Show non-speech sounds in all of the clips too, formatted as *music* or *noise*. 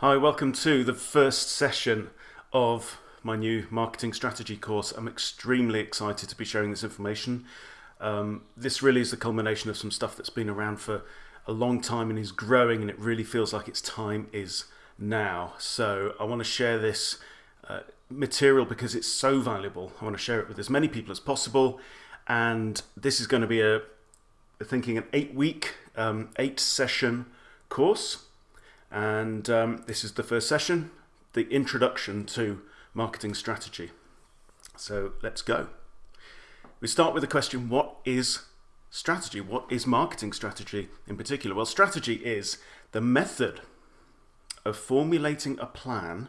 Hi, welcome to the first session of my new marketing strategy course. I'm extremely excited to be sharing this information. Um, this really is the culmination of some stuff that's been around for a long time and is growing and it really feels like its time is now. So I want to share this uh, material because it's so valuable. I want to share it with as many people as possible and this is going to be a, thinking an eight week, um, eight session course and um, this is the first session, the introduction to marketing strategy. So let's go. We start with the question, what is strategy? What is marketing strategy in particular? Well, strategy is the method of formulating a plan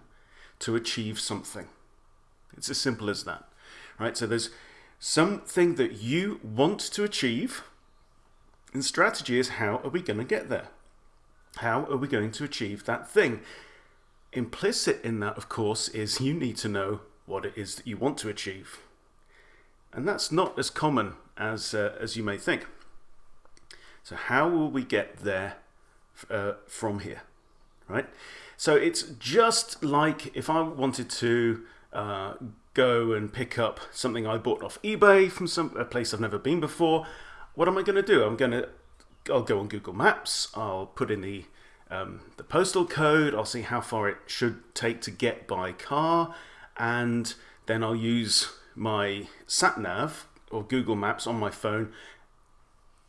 to achieve something. It's as simple as that, right? So there's something that you want to achieve, and strategy is how are we going to get there? How are we going to achieve that thing? Implicit in that, of course, is you need to know what it is that you want to achieve. And that's not as common as, uh, as you may think. So how will we get there uh, from here, right? So it's just like if I wanted to uh, go and pick up something I bought off eBay from some a place I've never been before. What am I going to do? I'm going to I'll go on Google Maps. I'll put in the um, the postal code. I'll see how far it should take to get by car, and then I'll use my sat nav or Google Maps on my phone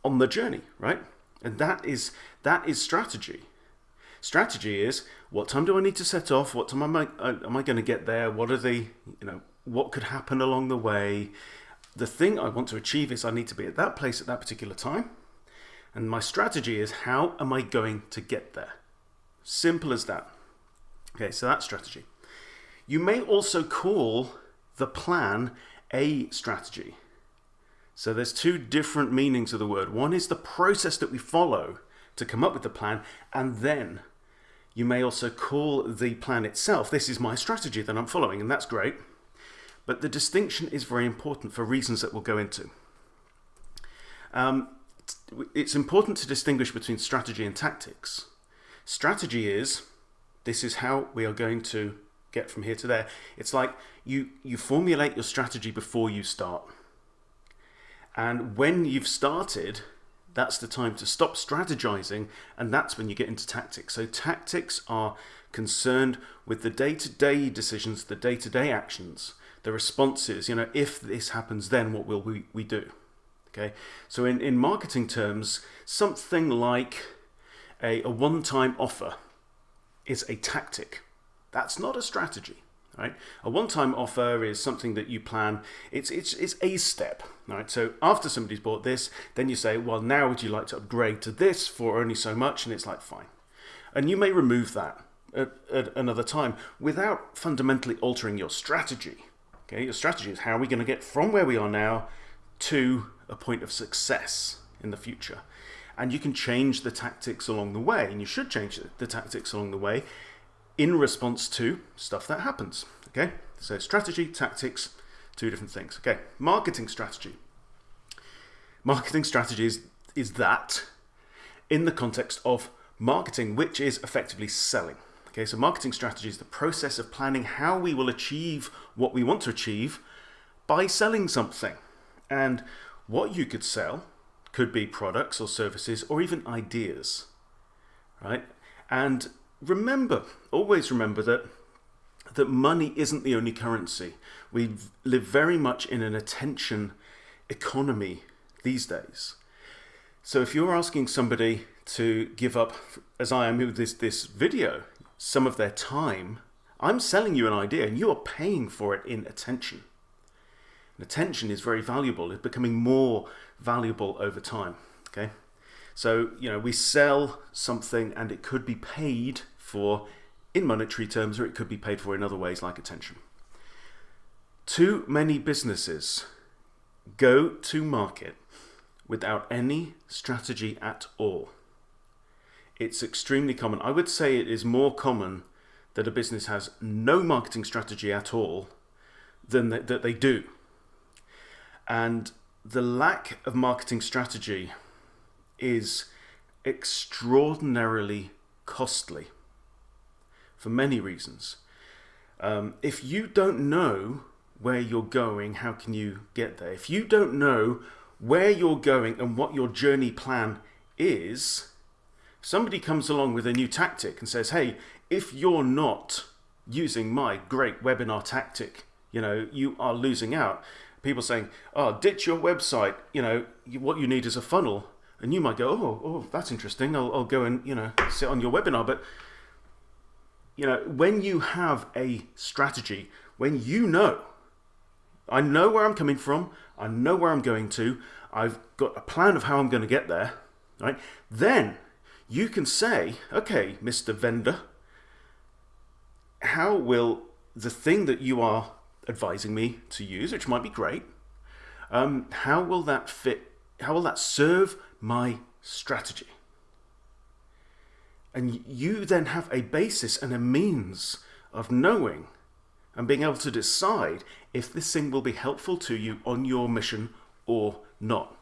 on the journey, right? And that is that is strategy. Strategy is what time do I need to set off? What time am I uh, am I going to get there? What are the you know what could happen along the way? The thing I want to achieve is I need to be at that place at that particular time. And my strategy is how am I going to get there? Simple as that. Okay, so that's strategy. You may also call the plan a strategy. So there's two different meanings of the word. One is the process that we follow to come up with the plan, and then you may also call the plan itself, this is my strategy that I'm following, and that's great. But the distinction is very important for reasons that we'll go into. Um, it's important to distinguish between strategy and tactics. Strategy is, this is how we are going to get from here to there. It's like you, you formulate your strategy before you start. And when you've started, that's the time to stop strategizing and that's when you get into tactics. So tactics are concerned with the day-to-day -day decisions, the day-to-day -day actions, the responses, you know, if this happens, then what will we, we do? Okay, so in, in marketing terms, something like a, a one-time offer is a tactic. That's not a strategy. Right? A one-time offer is something that you plan. It's, it's, it's a step. Right? So after somebody's bought this, then you say, well, now would you like to upgrade to this for only so much? And it's like, fine. And you may remove that at, at another time without fundamentally altering your strategy. Okay, your strategy is how are we going to get from where we are now to a point of success in the future. And you can change the tactics along the way, and you should change the tactics along the way in response to stuff that happens. Okay, so strategy, tactics, two different things. Okay, marketing strategy. Marketing strategy is, is that in the context of marketing, which is effectively selling. Okay, so marketing strategy is the process of planning how we will achieve what we want to achieve by selling something. And what you could sell could be products or services or even ideas, right? And remember, always remember that that money isn't the only currency. We live very much in an attention economy these days. So if you're asking somebody to give up, as I am with this, this video, some of their time, I'm selling you an idea and you are paying for it in attention. Attention is very valuable. It's becoming more valuable over time. Okay, so you know we sell something and it could be paid for in monetary terms, or it could be paid for in other ways like attention. Too many businesses go to market without any strategy at all. It's extremely common. I would say it is more common that a business has no marketing strategy at all than that, that they do. And the lack of marketing strategy is extraordinarily costly for many reasons. Um, if you don't know where you're going, how can you get there? If you don't know where you're going and what your journey plan is, somebody comes along with a new tactic and says, hey, if you're not using my great webinar tactic, you know, you are losing out. People saying, oh, ditch your website, you know, what you need is a funnel. And you might go, oh, oh that's interesting. I'll, I'll go and, you know, sit on your webinar. But, you know, when you have a strategy, when you know, I know where I'm coming from, I know where I'm going to, I've got a plan of how I'm going to get there, right? Then you can say, okay, Mr. Vendor, how will the thing that you are advising me to use, which might be great, um, how will that fit? How will that serve my strategy? And you then have a basis and a means of knowing and being able to decide if this thing will be helpful to you on your mission or not.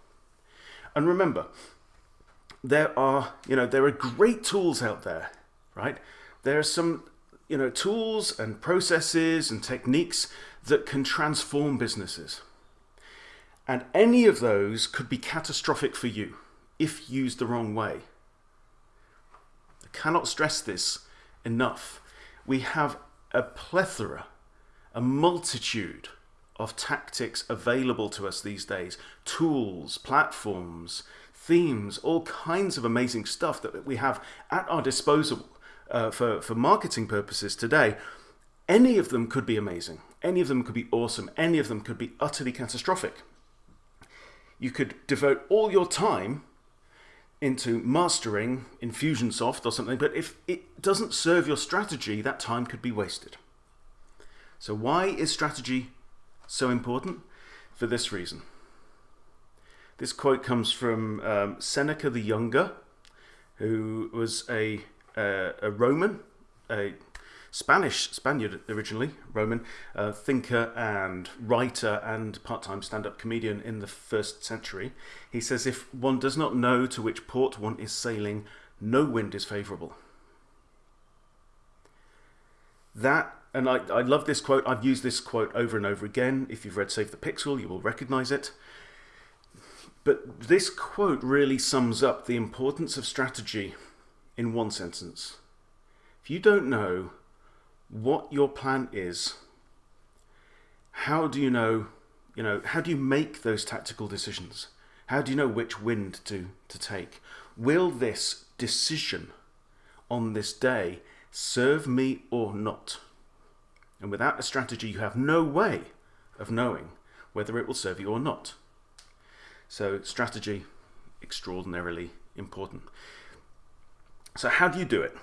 And remember, there are, you know, there are great tools out there, right? There are some, you know, tools and processes and techniques that can transform businesses. And any of those could be catastrophic for you if used the wrong way. I cannot stress this enough. We have a plethora, a multitude of tactics available to us these days, tools, platforms, themes, all kinds of amazing stuff that we have at our disposal uh, for, for marketing purposes today. Any of them could be amazing. Any of them could be awesome. Any of them could be utterly catastrophic. You could devote all your time into mastering Infusionsoft or something, but if it doesn't serve your strategy, that time could be wasted. So why is strategy so important? For this reason. This quote comes from um, Seneca the Younger, who was a, uh, a Roman, a Spanish Spaniard originally, Roman uh, thinker and writer and part-time stand-up comedian in the first century. He says, if one does not know to which port one is sailing, no wind is favourable. That, and I, I love this quote. I've used this quote over and over again. If you've read Save the Pixel, you will recognise it. But this quote really sums up the importance of strategy in one sentence. If you don't know what your plan is, how do you know, you know, how do you make those tactical decisions? How do you know which wind to, to take? Will this decision on this day serve me or not? And without a strategy, you have no way of knowing whether it will serve you or not. So strategy, extraordinarily important. So how do you do it?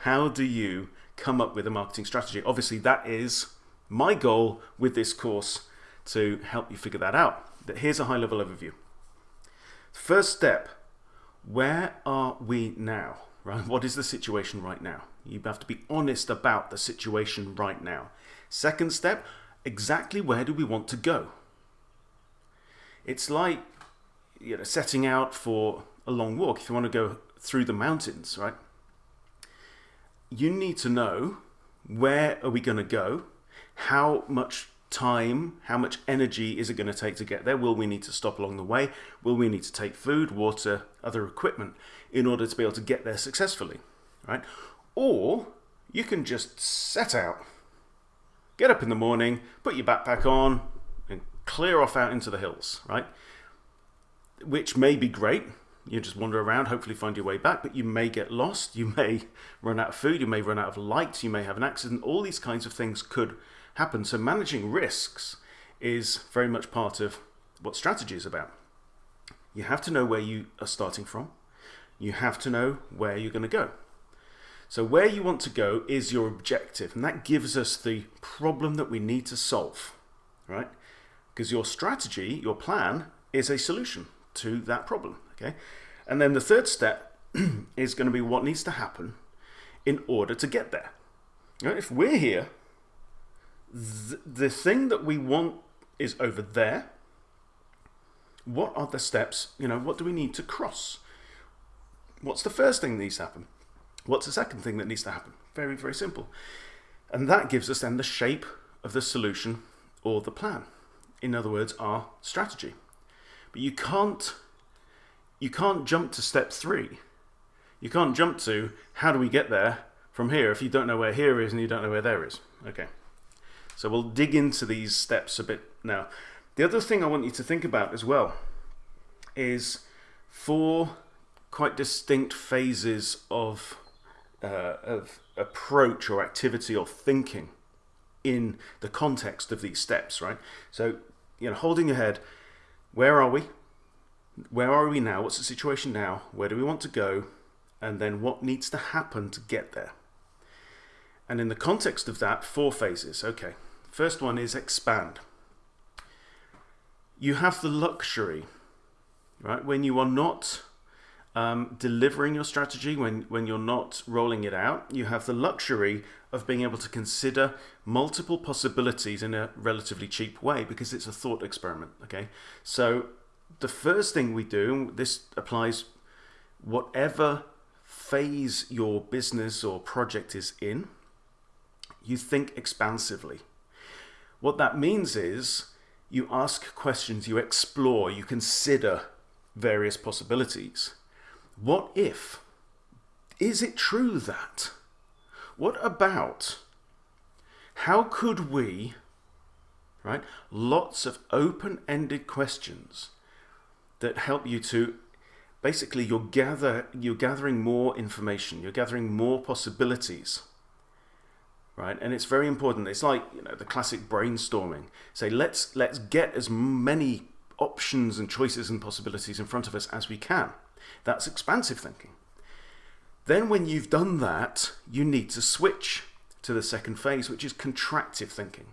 How do you come up with a marketing strategy? Obviously that is my goal with this course to help you figure that out. But here's a high level overview. First step, where are we now? Right? What is the situation right now? You have to be honest about the situation right now. Second step, exactly where do we want to go? It's like you know, setting out for a long walk. If you want to go through the mountains, right? You need to know where are we going to go? How much time, how much energy is it going to take to get there? Will we need to stop along the way? Will we need to take food, water, other equipment in order to be able to get there successfully, right? Or you can just set out, get up in the morning, put your backpack on, and clear off out into the hills, right? Which may be great. You just wander around, hopefully find your way back, but you may get lost. You may *laughs* run out of food. You may run out of light. You may have an accident. All these kinds of things could happen. So managing risks is very much part of what strategy is about. You have to know where you are starting from. You have to know where you're going to go. So where you want to go is your objective, and that gives us the problem that we need to solve, right? because your strategy, your plan, is a solution to that problem. Okay, and then the third step *clears throat* is going to be what needs to happen in order to get there. Right? If we're here, th the thing that we want is over there. What are the steps? You know, what do we need to cross? What's the first thing that needs to happen? What's the second thing that needs to happen? Very, very simple. And that gives us then the shape of the solution or the plan. In other words, our strategy. But you can't you can't jump to step three. You can't jump to how do we get there from here if you don't know where here is and you don't know where there is. Okay. So we'll dig into these steps a bit now. The other thing I want you to think about as well is four quite distinct phases of, uh, of approach or activity or thinking in the context of these steps, right? So, you know, holding your head, where are we? Where are we now? What's the situation now? Where do we want to go? And then what needs to happen to get there? And in the context of that, four phases. Okay, first one is expand. You have the luxury, right, when you are not um, delivering your strategy, when, when you're not rolling it out, you have the luxury of being able to consider multiple possibilities in a relatively cheap way because it's a thought experiment. Okay, so the first thing we do, this applies whatever phase your business or project is in, you think expansively. What that means is you ask questions, you explore, you consider various possibilities. What if? Is it true that? What about? How could we, right? Lots of open ended questions that help you to basically you're gather you're gathering more information you're gathering more possibilities right? And it's very important. It's like you know the classic brainstorming. Say let's let's get as many options and choices and possibilities in front of us as we can. That's expansive thinking. Then when you've done that you need to switch to the second phase which is contractive thinking.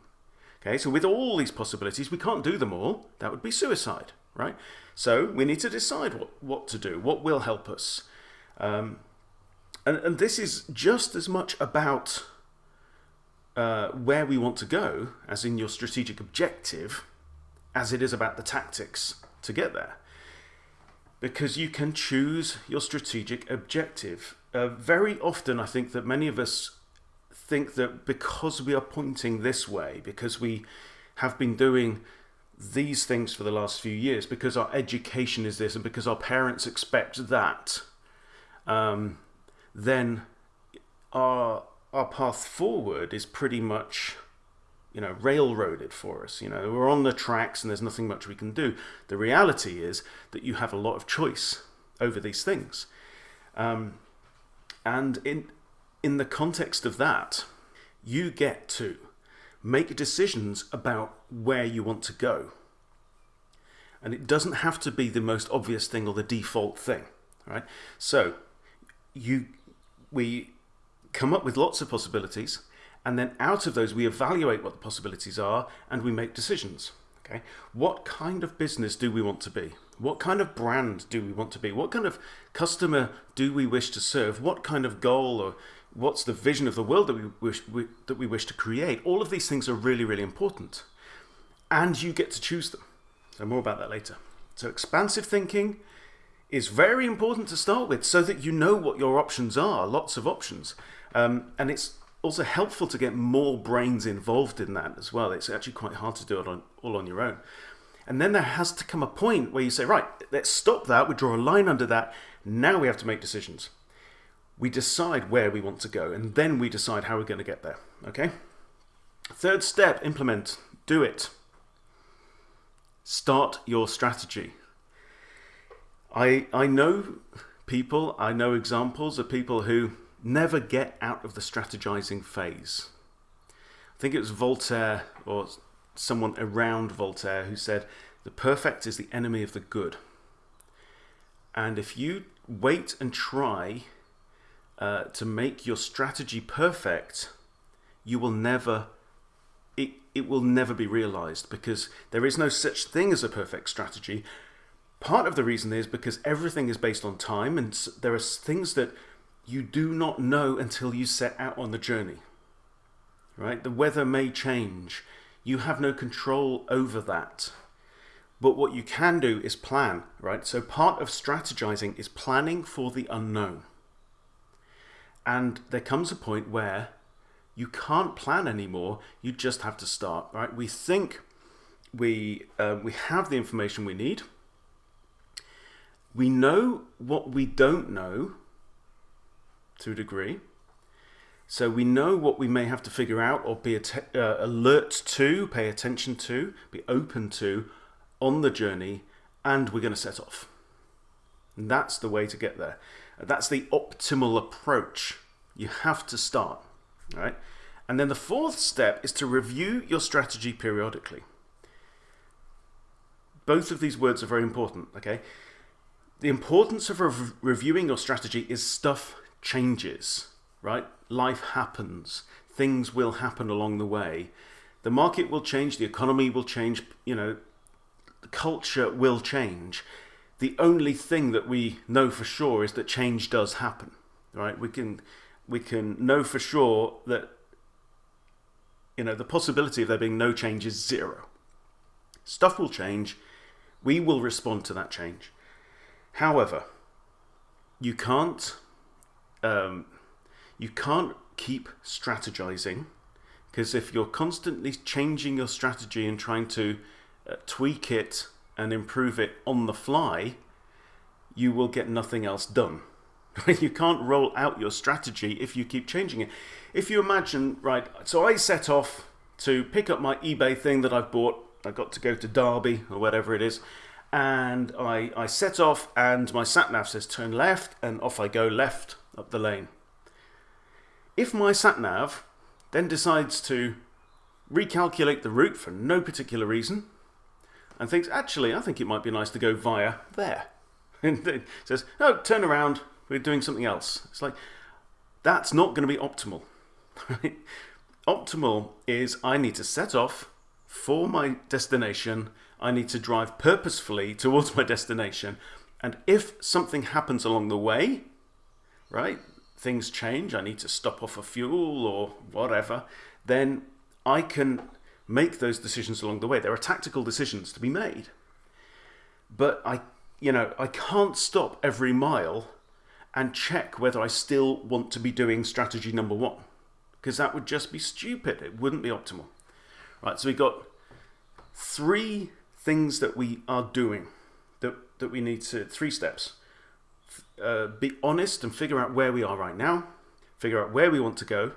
Okay so with all these possibilities we can't do them all. That would be suicide right so we need to decide what, what to do, what will help us. Um, and, and this is just as much about uh, where we want to go, as in your strategic objective, as it is about the tactics to get there. Because you can choose your strategic objective. Uh, very often, I think that many of us think that because we are pointing this way, because we have been doing these things for the last few years because our education is this and because our parents expect that, um, then our our path forward is pretty much you know railroaded for us you know. We're on the tracks and there's nothing much we can do. The reality is that you have a lot of choice over these things. Um, and in in the context of that you get to make decisions about where you want to go. And it doesn't have to be the most obvious thing or the default thing, right? So you, we come up with lots of possibilities, and then out of those we evaluate what the possibilities are and we make decisions. Okay, what kind of business do we want to be? What kind of brand do we want to be? What kind of customer do we wish to serve? What kind of goal or what's the vision of the world that we wish we, that we wish to create? All of these things are really really important. And you get to choose them. So more about that later. So expansive thinking is very important to start with so that you know what your options are lots of options. Um, and it's also helpful to get more brains involved in that as well. It's actually quite hard to do it on, all on your own. And then there has to come a point where you say right let's stop that. We draw a line under that. Now we have to make decisions we decide where we want to go and then we decide how we're going to get there. Okay? Third step implement, do it. Start your strategy. I, I know people, I know examples of people who never get out of the strategizing phase. I think it was Voltaire or someone around Voltaire who said, The perfect is the enemy of the good. And if you wait and try uh, to make your strategy perfect, you will never it, it will never be realized because there is no such thing as a perfect strategy. Part of the reason is because everything is based on time and there are things that you do not know until you set out on the journey. Right? The weather may change. You have no control over that. But what you can do is plan, right? So part of strategizing is planning for the unknown. And there comes a point where you can't plan anymore. You just have to start, right? We think we, uh, we have the information we need. We know what we don't know to a degree. So we know what we may have to figure out or be uh, alert to, pay attention to, be open to on the journey, and we're going to set off. And that's the way to get there. That's the optimal approach. You have to start, right? And then the fourth step is to review your strategy periodically. Both of these words are very important, okay? The importance of rev reviewing your strategy is stuff changes, right? Life happens. Things will happen along the way. The market will change, the economy will change, you know, the culture will change the only thing that we know for sure is that change does happen, right? We can we can know for sure that you know the possibility of there being no change is zero. Stuff will change. We will respond to that change. However, you can't um, you can't keep strategizing because if you're constantly changing your strategy and trying to uh, tweak it and improve it on the fly, you will get nothing else done. *laughs* you can't roll out your strategy if you keep changing it. If you imagine, right, so I set off to pick up my eBay thing that I've bought. I got to go to Derby or whatever it is. And I, I set off and my sat nav says turn left and off I go left up the lane. If my sat nav then decides to recalculate the route for no particular reason and thinks, actually, I think it might be nice to go via there. *laughs* And it says, no, turn around, we're doing something else. It's like, that's not going to be optimal. *laughs* Optimal is I need to set off for my destination. I need to drive purposefully towards my destination. And if something happens along the way, right, things change, I need to stop off for fuel or whatever, then I can make those decisions along the way. There are tactical decisions to be made. But I, you know, I can't stop every mile and check whether I still want to be doing strategy number one. Because that would just be stupid. It wouldn't be optimal. Right, so we've got three things that we are doing that, that we need to, three steps. Uh, be honest and figure out where we are right now, figure out where we want to go,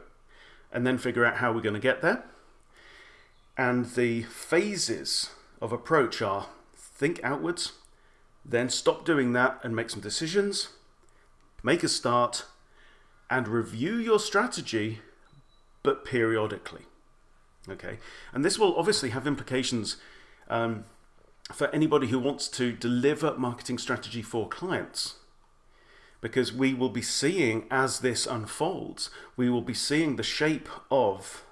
and then figure out how we're going to get there. And the phases of approach are think outwards, then stop doing that and make some decisions, make a start, and review your strategy, but periodically. Okay, and this will obviously have implications um, for anybody who wants to deliver marketing strategy for clients. Because we will be seeing as this unfolds, we will be seeing the shape of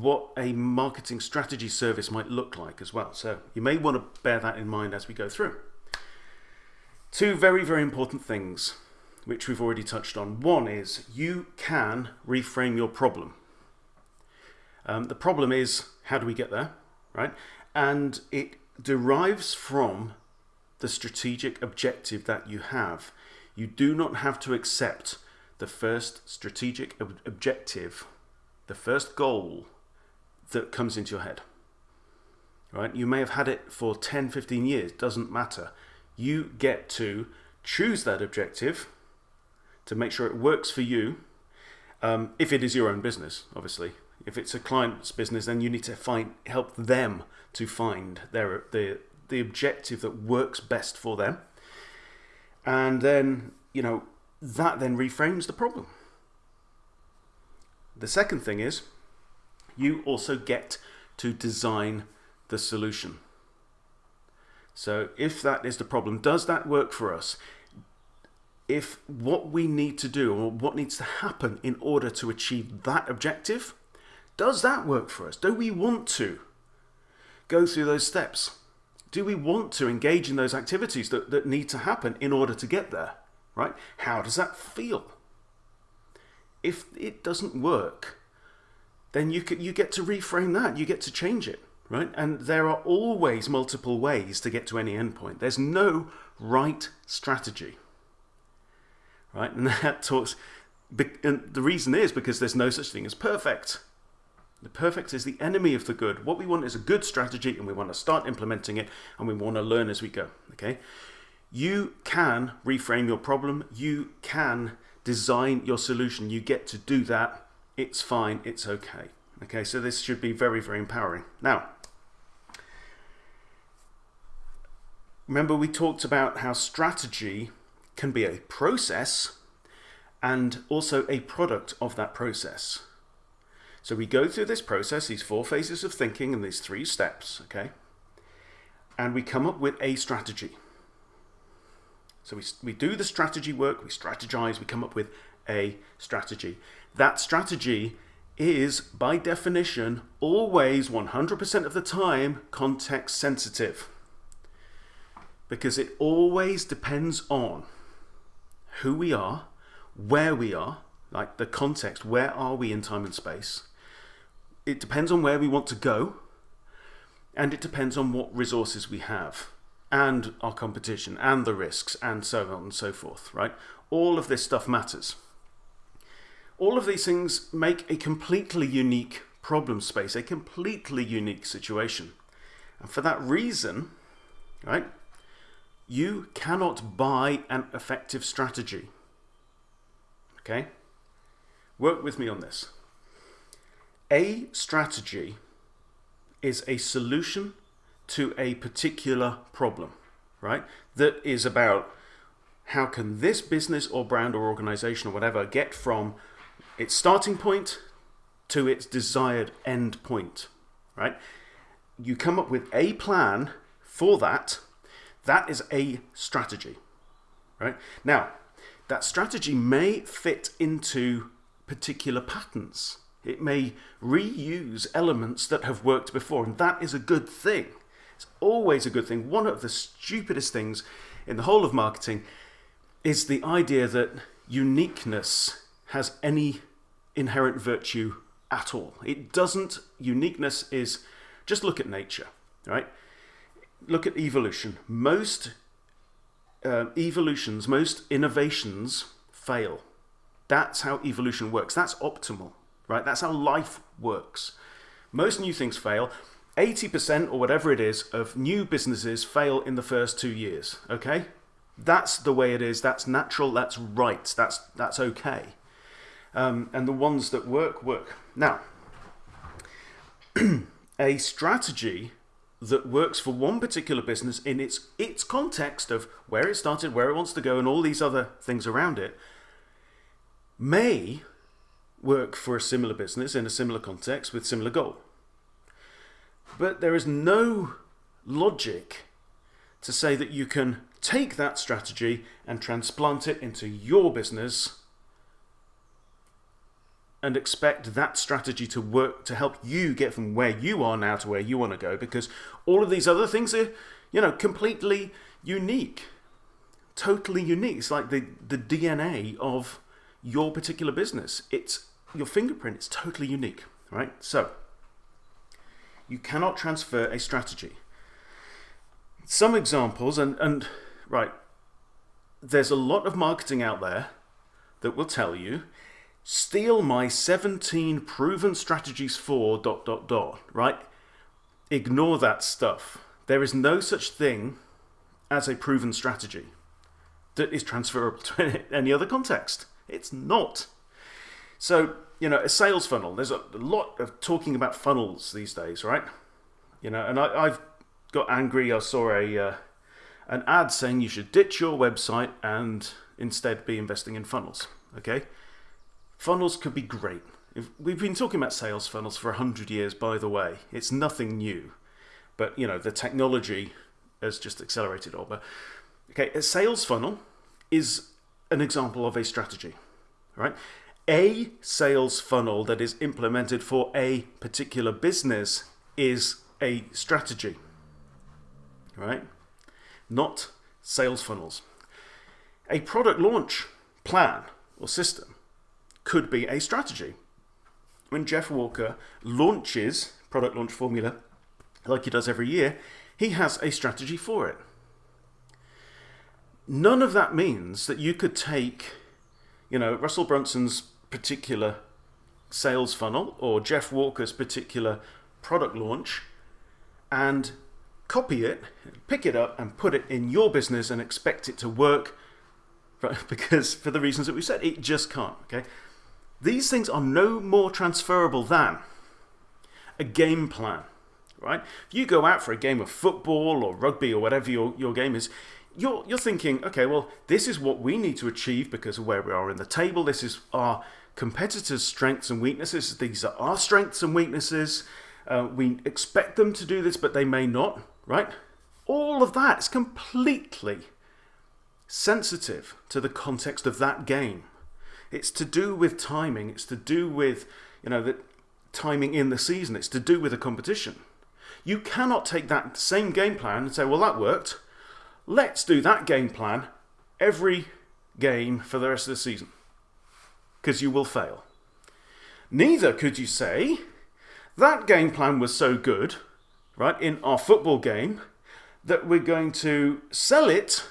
what a marketing strategy service might look like as well. So you may want to bear that in mind as we go through. Two very, very important things which we've already touched on. One is you can reframe your problem. Um, the problem is how do we get there, right? And it derives from the strategic objective that you have. You do not have to accept the first strategic ob objective, the first goal that comes into your head. Right? You may have had it for 10, 15 years, doesn't matter. You get to choose that objective to make sure it works for you. Um, if it is your own business, obviously. If it's a client's business, then you need to find help them to find their the the objective that works best for them. And then, you know, that then reframes the problem. The second thing is you also get to design the solution. So if that is the problem, does that work for us? If what we need to do or what needs to happen in order to achieve that objective, does that work for us? Do we want to go through those steps? Do we want to engage in those activities that, that need to happen in order to get there? Right? How does that feel? If it doesn't work, then you, you get to reframe that. You get to change it, right? And there are always multiple ways to get to any endpoint. There's no right strategy, right? And *laughs* that talks and the reason is because there's no such thing as perfect. The perfect is the enemy of the good. What we want is a good strategy and we want to start implementing it and we want to learn as we go. Okay? You can reframe your problem. You can design your solution. You get to do that. It's fine. It's okay. Okay, so this should be very, very empowering. Now, remember we talked about how strategy can be a process and also a product of that process. So we go through this process, these four phases of thinking and these three steps, okay? And we come up with a strategy. So we, we do the strategy work, we strategize, we come up with a strategy. That strategy is, by definition, always 100% of the time context sensitive. Because it always depends on who we are, where we are, like the context, where are we in time and space, it depends on where we want to go, and it depends on what resources we have, and our competition, and the risks, and so on and so forth, right? All of this stuff matters. All of these things make a completely unique problem space, a completely unique situation. And for that reason, right, you cannot buy an effective strategy. Okay? Work with me on this. A strategy is a solution to a particular problem, right? That is about how can this business or brand or organization or whatever get from its starting point to its desired end point, right? You come up with a plan for that. That is a strategy, right? Now, that strategy may fit into particular patterns it may reuse elements that have worked before, and that is a good thing. It's always a good thing. One of the stupidest things in the whole of marketing is the idea that uniqueness has any inherent virtue at all. It doesn't. Uniqueness is just look at nature, right? Look at evolution. Most uh, evolutions, most innovations fail. That's how evolution works. That's optimal right? That's how life works. Most new things fail. 80% or whatever it is of new businesses fail in the first two years, okay? That's the way it is. That's natural. That's right. That's, that's okay. Um, and the ones that work, work. Now, *clears throat* a strategy that works for one particular business in its, its context of where it started, where it wants to go, and all these other things around it may work for a similar business in a similar context with similar goal. But there is no logic to say that you can take that strategy and transplant it into your business and expect that strategy to work to help you get from where you are now to where you want to go because all of these other things are, you know, completely unique. Totally unique. It's like the, the DNA of your particular business. It's your fingerprint It's totally unique, right? So, you cannot transfer a strategy. Some examples, and, and right, there's a lot of marketing out there that will tell you steal my 17 proven strategies for dot dot dot, right? Ignore that stuff. There is no such thing as a proven strategy that is transferable to *laughs* any other context. It's not. So, you know, a sales funnel, there's a lot of talking about funnels these days, right? You know, and I, have got angry. I saw a uh, an ad saying you should ditch your website and instead be investing in funnels. Okay, funnels could be great. If, we've been talking about sales funnels for a hundred years, by the way. It's nothing new, but you know the technology has just accelerated all. But okay, a sales funnel is an example of a strategy, right? a sales funnel that is implemented for a particular business is a strategy, right? Not sales funnels. A product launch plan or system could be a strategy. When Jeff Walker launches product launch formula, like he does every year, he has a strategy for it. None of that means that you could take you know, Russell Brunson's particular sales funnel or Jeff Walker's particular product launch and copy it, pick it up and put it in your business and expect it to work *laughs* because for the reasons that we said, it just can't, okay? These things are no more transferable than a game plan, right? If you go out for a game of football or rugby or whatever your, your game is, you're, you're thinking, okay, well, this is what we need to achieve because of where we are in the table. This is our competitors' strengths and weaknesses. These are our strengths and weaknesses. Uh, we expect them to do this, but they may not, right? All of that is completely sensitive to the context of that game. It's to do with timing. It's to do with, you know, the timing in the season. It's to do with a competition. You cannot take that same game plan and say, well, that worked. Let's do that game plan every game for the rest of the season. Because you will fail. Neither could you say, that game plan was so good, right, in our football game, that we're going to sell it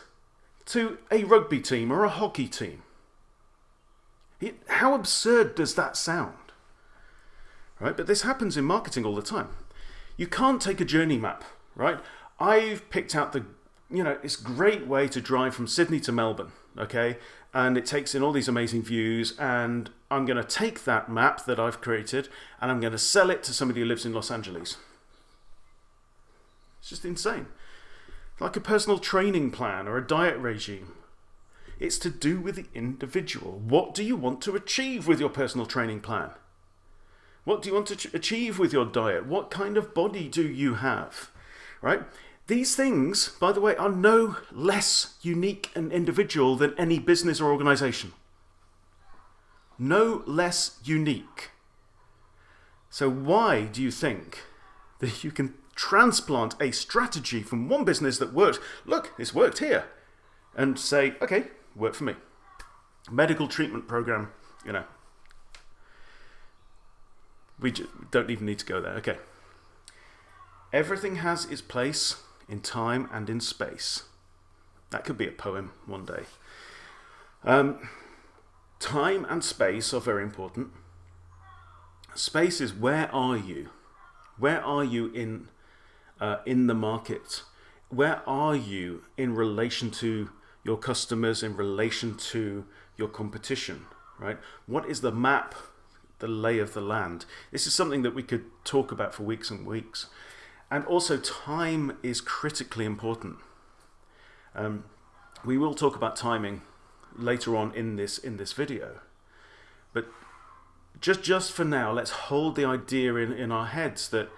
to a rugby team or a hockey team. It, how absurd does that sound? Right? But this happens in marketing all the time. You can't take a journey map, right? I've picked out the, you know, this great way to drive from Sydney to Melbourne, okay? And it takes in all these amazing views, and I'm going to take that map that I've created and I'm going to sell it to somebody who lives in Los Angeles. It's just insane. Like a personal training plan or a diet regime. It's to do with the individual. What do you want to achieve with your personal training plan? What do you want to achieve with your diet? What kind of body do you have? Right? These things, by the way, are no less unique and individual than any business or organization. No less unique. So why do you think *laughs* that you can transplant a strategy from one business that works, look, it's worked here, and say, okay, work for me. Medical treatment program, you know. We don't even need to go there. Okay. Everything has its place in time and in space. That could be a poem one day. Um, time and space are very important. Space is where are you? Where are you in uh, in the market? Where are you in relation to your customers, in relation to your competition, right? What is the map, the lay of the land? This is something that we could talk about for weeks and weeks. And also time is critically important. Um, we will talk about timing later on in this in this video. But just just for now, let's hold the idea in, in our heads that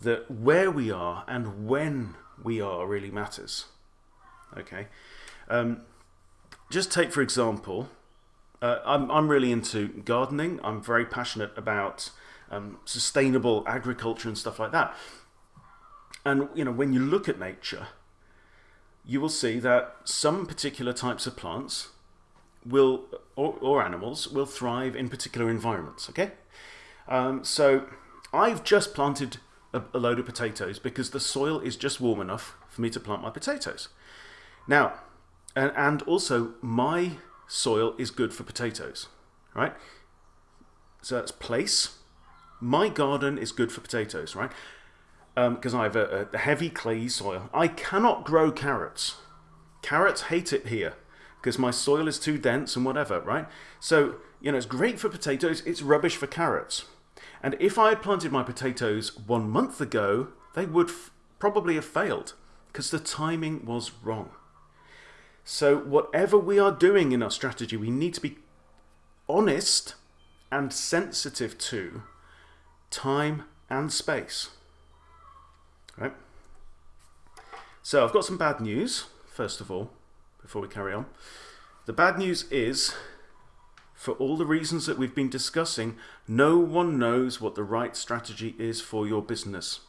that where we are and when we are really matters. Okay, um, just take for example, uh, I'm I'm really into gardening. I'm very passionate about um, sustainable agriculture and stuff like that. And you know, when you look at nature, you will see that some particular types of plants will or, or animals will thrive in particular environments. Okay, um, so I've just planted a, a load of potatoes because the soil is just warm enough for me to plant my potatoes. Now, and, and also my soil is good for potatoes, right? So that's place. My garden is good for potatoes, right? Because um, I have a, a heavy clay soil. I cannot grow carrots. Carrots hate it here because my soil is too dense and whatever, right? So, you know, it's great for potatoes, it's rubbish for carrots. And if I had planted my potatoes one month ago, they would probably have failed because the timing was wrong. So whatever we are doing in our strategy, we need to be honest and sensitive to time and space. Right? So I've got some bad news, first of all, before we carry on. The bad news is for all the reasons that we've been discussing, no one knows what the right strategy is for your business.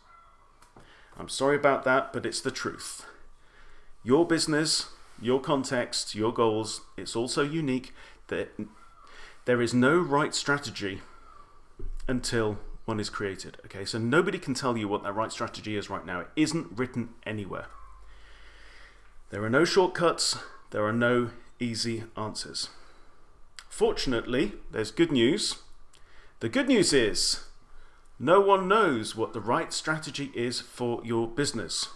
I'm sorry about that, but it's the truth. Your business, your context, your goals, it's also unique that there is no right strategy until one is created. Okay, so nobody can tell you what that right strategy is right now. It isn't written anywhere. There are no shortcuts, there are no easy answers. Fortunately, there's good news. The good news is no one knows what the right strategy is for your business.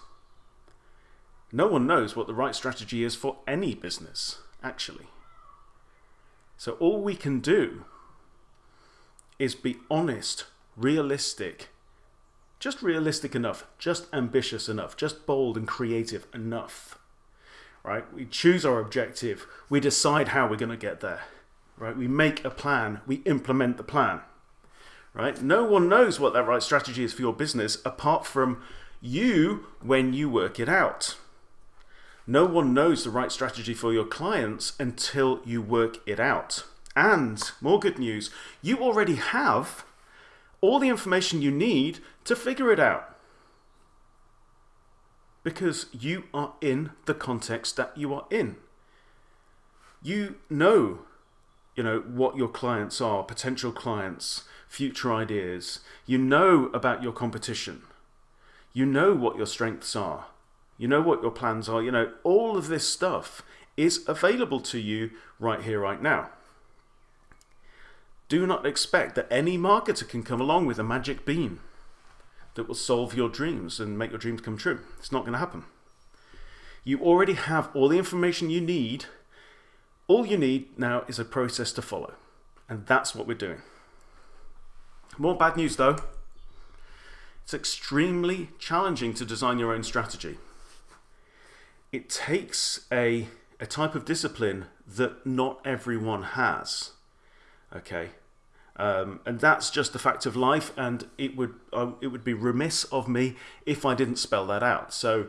No one knows what the right strategy is for any business, actually. So all we can do is be honest, realistic, just realistic enough, just ambitious enough, just bold and creative enough. Right? We choose our objective, we decide how we're going to get there. Right? We make a plan, we implement the plan right? No one knows what that right strategy is for your business apart from you when you work it out. No one knows the right strategy for your clients until you work it out. And more good news, you already have all the information you need to figure it out. Because you are in the context that you are in. You know, you know what your clients are, potential clients, future ideas. You know about your competition. You know what your strengths are. You know what your plans are. You know, all of this stuff is available to you right here, right now. Do not expect that any marketer can come along with a magic bean that will solve your dreams and make your dreams come true. It's not going to happen. You already have all the information you need. All you need now is a process to follow. And that's what we're doing. More bad news though. It's extremely challenging to design your own strategy. It takes a, a type of discipline that not everyone has. Okay. Um, and that's just the fact of life, and it would uh, it would be remiss of me if I didn't spell that out. So,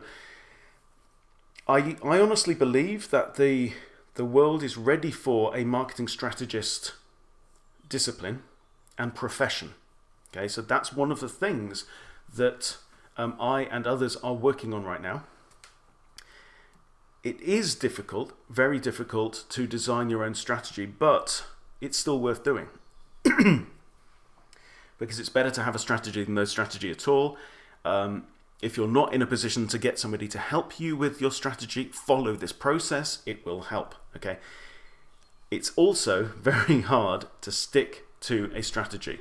I I honestly believe that the the world is ready for a marketing strategist discipline and profession. Okay, so that's one of the things that um, I and others are working on right now. It is difficult, very difficult to design your own strategy, but it's still worth doing. *clears throat* because it's better to have a strategy than no strategy at all. Um, if you're not in a position to get somebody to help you with your strategy, follow this process. It will help. Okay. It's also *laughs* very hard to stick to a strategy.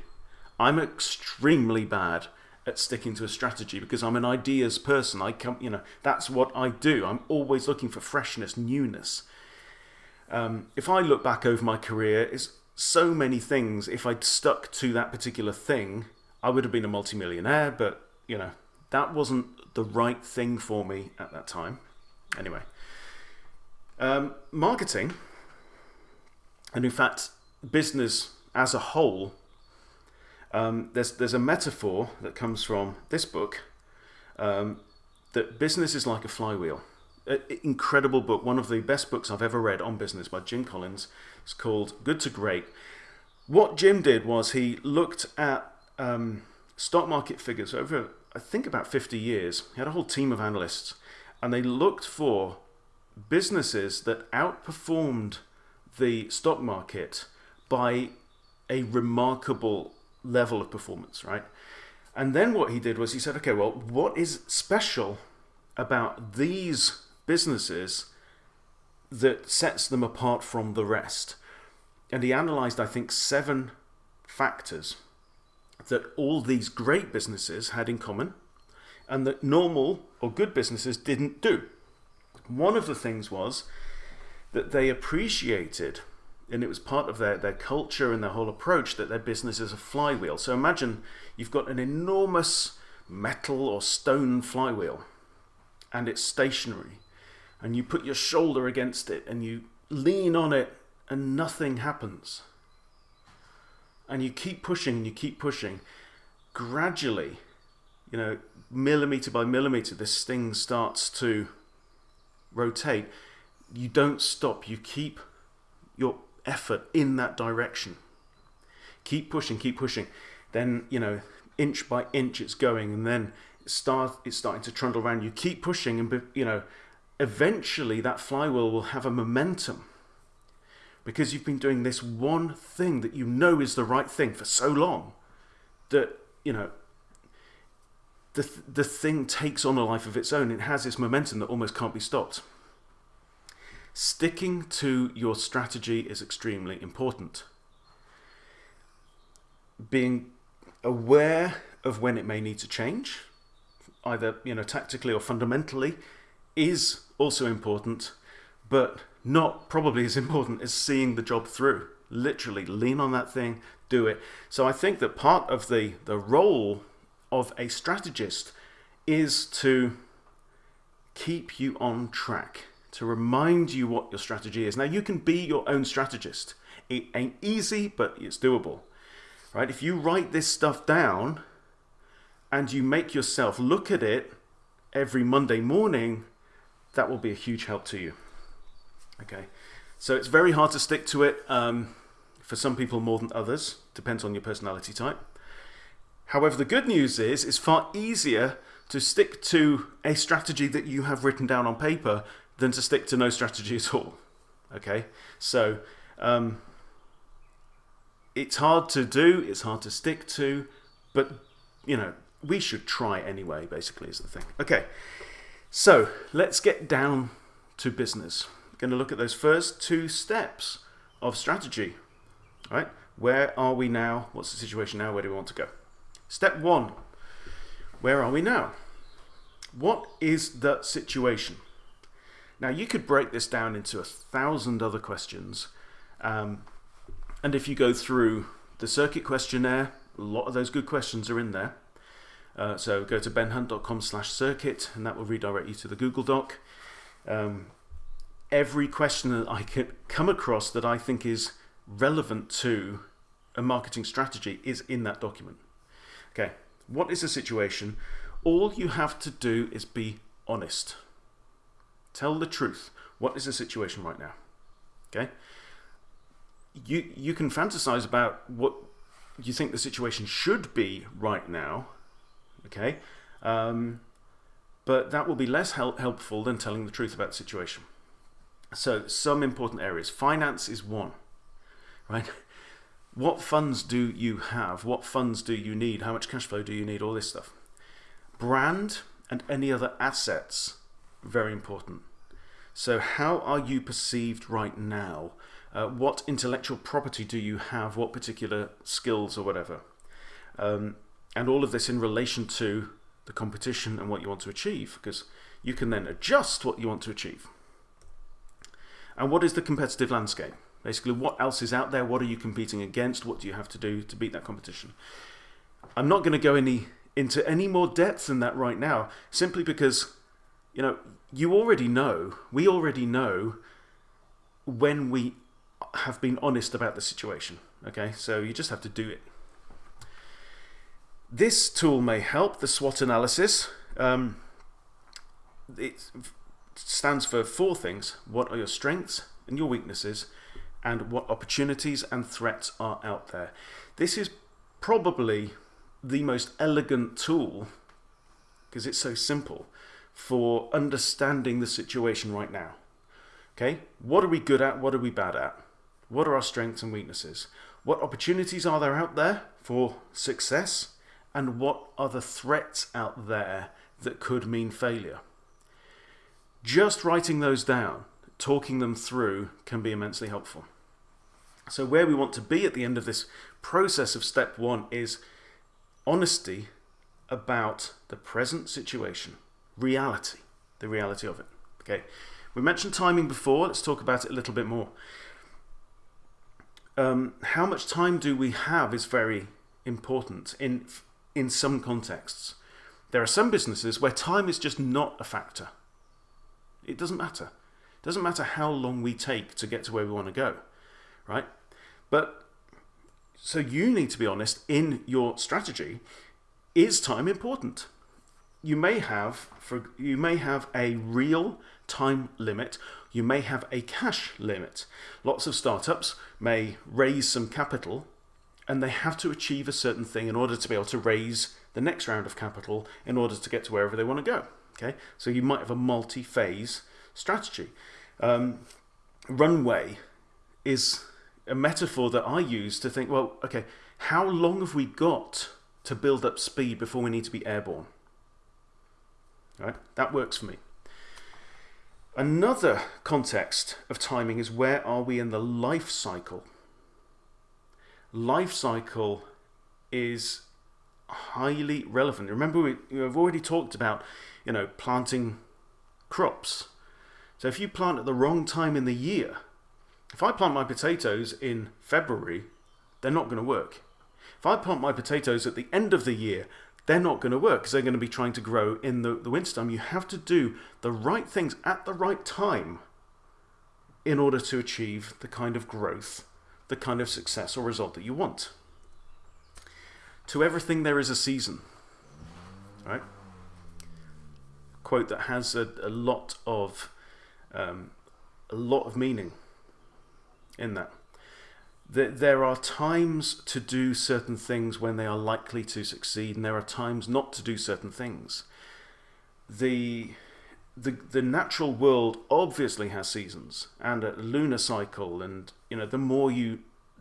I'm extremely bad at sticking to a strategy because I'm an ideas person. I come, you know, that's what I do. I'm always looking for freshness, newness. Um, if I look back over my career, it's so many things. If I'd stuck to that particular thing, I would have been a multimillionaire. But you know, that wasn't the right thing for me at that time. Anyway, um, marketing, and in fact, business as a whole um, there's, there's a metaphor that comes from this book um, that business is like a flywheel. A, incredible book, one of the best books I've ever read on business by Jim Collins. It's called Good to Great. What Jim did was he looked at um, stock market figures over, I think, about 50 years. He had a whole team of analysts, and they looked for businesses that outperformed the stock market by a remarkable level of performance, right? And then what he did was he said, okay, well, what is special about these businesses that sets them apart from the rest? And he analyzed, I think, seven factors that all these great businesses had in common and that normal or good businesses didn't do. One of the things was that they appreciated and it was part of their, their culture and their whole approach that their business is a flywheel. So imagine you've got an enormous metal or stone flywheel and it's stationary and you put your shoulder against it and you lean on it and nothing happens. And you keep pushing and you keep pushing. Gradually, you know, millimeter by millimeter, this thing starts to rotate. You don't stop, you keep your effort in that direction. Keep pushing, keep pushing. Then, you know, inch by inch it's going and then it start, it's starting to trundle around. You keep pushing and, you know, eventually that flywheel will have a momentum because you've been doing this one thing that you know is the right thing for so long that, you know, the, the thing takes on a life of its own. It has this momentum that almost can't be stopped. Sticking to your strategy is extremely important. Being aware of when it may need to change, either you know tactically or fundamentally, is also important, but not probably as important as seeing the job through. Literally, lean on that thing, do it. So I think that part of the the role of a strategist is to keep you on track to remind you what your strategy is. Now, you can be your own strategist. It ain't easy, but it's doable. Right? If you write this stuff down and you make yourself look at it every Monday morning, that will be a huge help to you. Okay, so it's very hard to stick to it um, for some people more than others, depends on your personality type. However, the good news is it's far easier to stick to a strategy that you have written down on paper than to stick to no strategy at all. Okay, so um, it's hard to do, it's hard to stick to, but you know, we should try anyway, basically, is the thing. Okay, so let's get down to business. Going to look at those first two steps of strategy. Right, where are we now? What's the situation now? Where do we want to go? Step one where are we now? What is the situation? Now, you could break this down into a thousand other questions. Um, and if you go through the circuit questionnaire, a lot of those good questions are in there. Uh, so go to benhunt.com slash circuit and that will redirect you to the Google Doc. Um, every question that I can come across that I think is relevant to a marketing strategy is in that document. Okay, what is the situation? All you have to do is be honest. Tell the truth. What is the situation right now? Okay? You, you can fantasize about what you think the situation should be right now. Okay? Um, but that will be less help helpful than telling the truth about the situation. So, some important areas. Finance is one, right? *laughs* What funds do you have? What funds do you need? How much cash flow do you need? All this stuff. Brand and any other assets, very important. So, how are you perceived right now? Uh, what intellectual property do you have? What particular skills or whatever? Um, and all of this in relation to the competition and what you want to achieve, because you can then adjust what you want to achieve. And what is the competitive landscape? Basically, what else is out there? What are you competing against? What do you have to do to beat that competition? I'm not going to go any into any more depth than that right now, simply because, you know, you already know, we already know when we have been honest about the situation. Okay, so you just have to do it. This tool may help the SWOT analysis. Um, it stands for four things. What are your strengths and your weaknesses? and what opportunities and threats are out there. This is probably the most elegant tool because it's so simple for understanding the situation right now. Okay, what are we good at? What are we bad at? What are our strengths and weaknesses? What opportunities are there out there for success? And what are the threats out there that could mean failure? Just writing those down, talking them through, can be immensely helpful. So where we want to be at the end of this process of step one is honesty about the present situation, reality, the reality of it. Okay, we mentioned timing before. Let's talk about it a little bit more. Um, how much time do we have is very important in in some contexts. There are some businesses where time is just not a factor. It doesn't matter. It doesn't matter how long we take to get to where we want to go, right? But so you need to be honest in your strategy. Is time important? You may have for you may have a real time limit. You may have a cash limit. Lots of startups may raise some capital and they have to achieve a certain thing in order to be able to raise the next round of capital in order to get to wherever they want to go. Okay, so you might have a multi-phase strategy. Um, runway is a metaphor that I use to think, well, okay, how long have we got to build up speed before we need to be airborne? Right? That works for me. Another context of timing is where are we in the life cycle? Life cycle is highly relevant. Remember, we, have already talked about, you know, planting crops. So if you plant at the wrong time in the year, if I plant my potatoes in February, they're not going to work. If I plant my potatoes at the end of the year, they're not going to work because they're going to be trying to grow in the, the wintertime. You have to do the right things at the right time in order to achieve the kind of growth, the kind of success or result that you want. To everything there is a season. Right? Quote that has a, a lot of um, a lot of meaning in that that there are times to do certain things when they are likely to succeed, and there are times not to do certain things. The the the natural world obviously has seasons and a lunar cycle, and you know the more you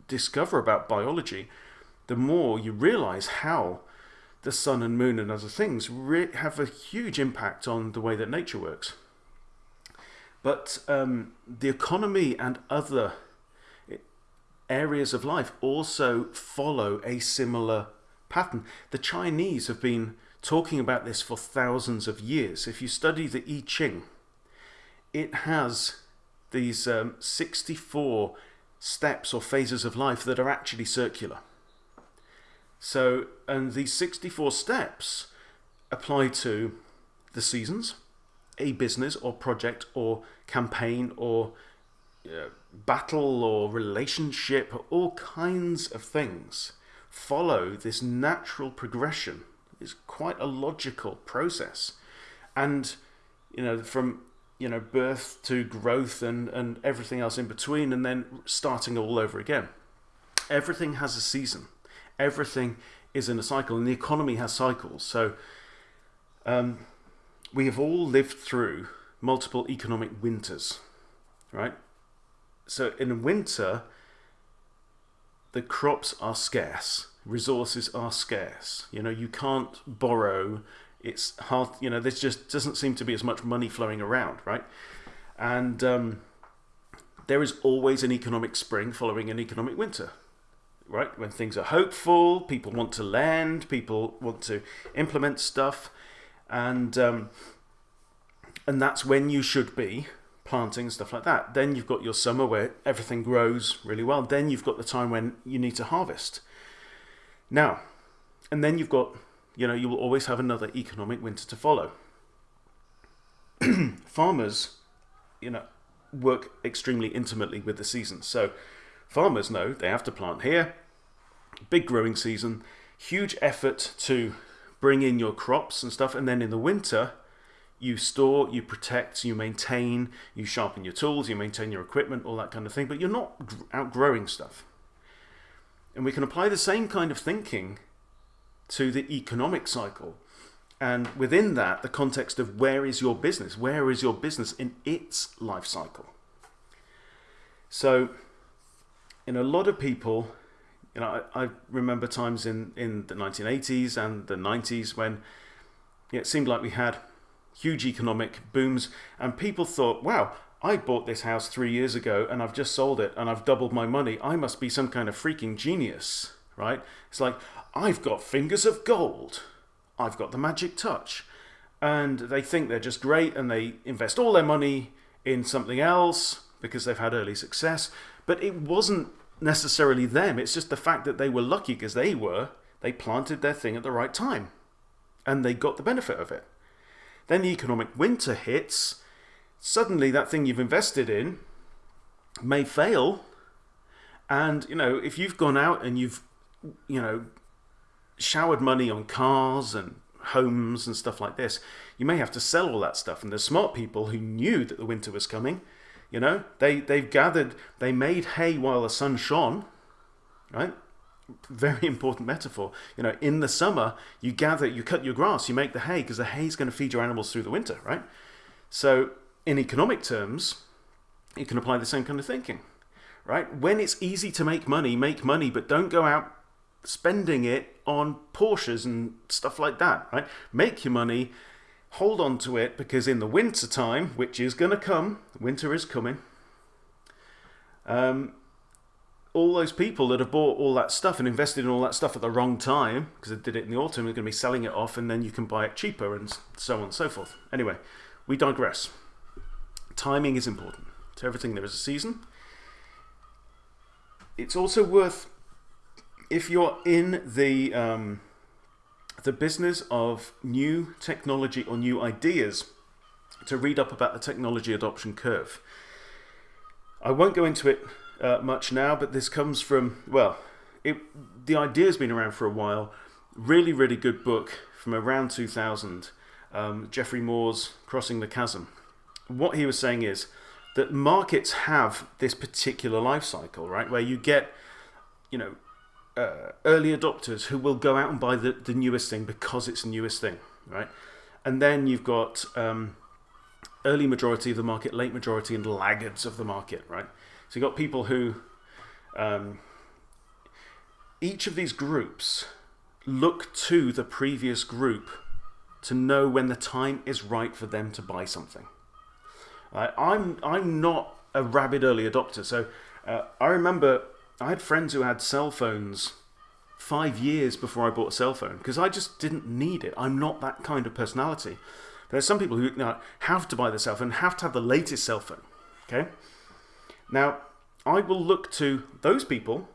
discover about biology, the more you realize how the sun and moon and other things have a huge impact on the way that nature works. But um, the economy and other areas of life also follow a similar pattern. The Chinese have been talking about this for thousands of years. If you study the I Ching, it has these um, 64 steps or phases of life that are actually circular. So, and these 64 steps apply to the seasons, a business or project or campaign or uh, battle or relationship, all kinds of things follow this natural progression. It's quite a logical process. And, you know, from, you know, birth to growth and, and everything else in between, and then starting all over again. Everything has a season. Everything is in a cycle, and the economy has cycles. So, um, we have all lived through multiple economic winters, right? So in winter, the crops are scarce, resources are scarce. You know, you can't borrow. It's hard. You know, there just doesn't seem to be as much money flowing around, right? And um, there is always an economic spring following an economic winter, right? When things are hopeful, people want to lend, people want to implement stuff, and um, and that's when you should be planting stuff like that. Then you've got your summer where everything grows really well. Then you've got the time when you need to harvest. Now, and then you've got, you know, you will always have another economic winter to follow. *clears throat* farmers, you know, work extremely intimately with the season. So farmers know they have to plant here, big growing season, huge effort to bring in your crops and stuff. And then in the winter, you store, you protect, you maintain, you sharpen your tools, you maintain your equipment, all that kind of thing, but you're not outgrowing stuff. And we can apply the same kind of thinking to the economic cycle. And within that, the context of where is your business? Where is your business in its life cycle? So, in a lot of people, you know, I, I remember times in, in the 1980s and the 90s when it seemed like we had huge economic booms, and people thought, wow, I bought this house three years ago and I've just sold it and I've doubled my money. I must be some kind of freaking genius, right? It's like, I've got fingers of gold. I've got the magic touch. And they think they're just great and they invest all their money in something else because they've had early success. But it wasn't necessarily them. It's just the fact that they were lucky because they were. They planted their thing at the right time and they got the benefit of it. Then the economic winter hits. Suddenly, that thing you've invested in may fail. And, you know, if you've gone out and you've, you know, showered money on cars and homes and stuff like this, you may have to sell all that stuff. And the smart people who knew that the winter was coming. You know, they, they've gathered, they made hay while the sun shone, right? Very important metaphor. You know, in the summer, you gather, you cut your grass, you make the hay, because the hay is going to feed your animals through the winter, right? So, in economic terms, you can apply the same kind of thinking, right? When it's easy to make money, make money, but don't go out spending it on Porsches and stuff like that, right? Make your money, hold on to it because in the winter time, which is going to come, winter is coming. Um, all those people that have bought all that stuff and invested in all that stuff at the wrong time, because they did it in the autumn, are going to be selling it off, and then you can buy it cheaper, and so on and so forth. Anyway, we digress. Timing is important. To everything, there is a season. It's also worth, if you're in the um, the business of new technology or new ideas, to read up about the technology adoption curve. I won't go into it uh, much now, but this comes from, well, it, the idea has been around for a while. Really, really good book from around 2000, um, Geoffrey Moore's Crossing the Chasm. What he was saying is that markets have this particular life cycle, right, where you get, you know, uh, early adopters who will go out and buy the, the newest thing because it's the newest thing, right? And then you've got um, early majority of the market, late majority, and laggards of the market, right? So you've got people who, um, each of these groups look to the previous group to know when the time is right for them to buy something. Right? I'm, I'm not a rabid early adopter, so uh, I remember I had friends who had cell phones five years before I bought a cell phone because I just didn't need it. I'm not that kind of personality. There are some people who you know, have to buy the cell phone, have to have the latest cell phone. Okay. Now, I will look to those people